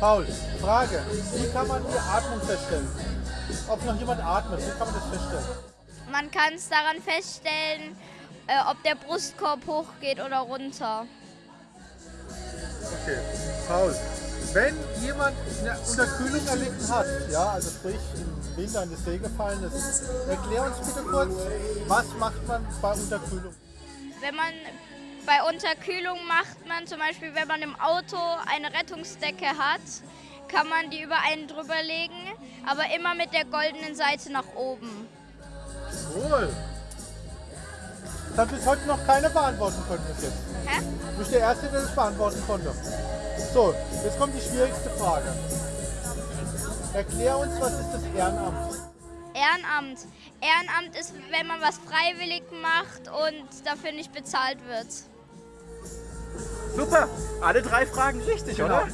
Paul, Frage. Wie kann man die Atmung feststellen? Ob noch jemand atmet, wie kann man das feststellen? Man kann es daran feststellen, äh, ob der Brustkorb hochgeht oder runter. Okay, Paul. Wenn jemand eine Unterkühlung erlitten hat, ja, also sprich im Winter in das See gefallen ist, erklär uns bitte kurz, was macht man bei Unterkühlung? Wenn man bei Unterkühlung macht man zum Beispiel, wenn man im Auto eine Rettungsdecke hat, kann man die über einen drüber legen, aber immer mit der goldenen Seite nach oben. Cool. Das hat bis heute noch keiner beantworten können bis jetzt. Hä? Du bist der Erste, der das beantworten konnte. So, jetzt kommt die schwierigste Frage. Erklär uns, was ist das Ehrenamt? Ehrenamt. Ehrenamt ist, wenn man was freiwillig macht und dafür nicht bezahlt wird. Super, alle drei Fragen richtig, Genau. oder?